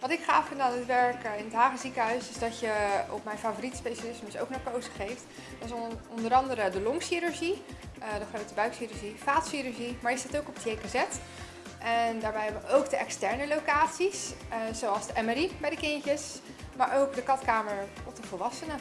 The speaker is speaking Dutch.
Wat ik gaaf vind aan het werken in het Hagen ziekenhuis is dat je op mijn favoriete specialisme dus ook naar narcose geeft. Dat is onder andere de longchirurgie, eh, de grote buikchirurgie, vaatchirurgie, maar je zit ook op het JKZ. En daarbij hebben we ook de externe locaties, eh, zoals de MRI bij de kindjes, maar ook de katkamer op de volwassenen.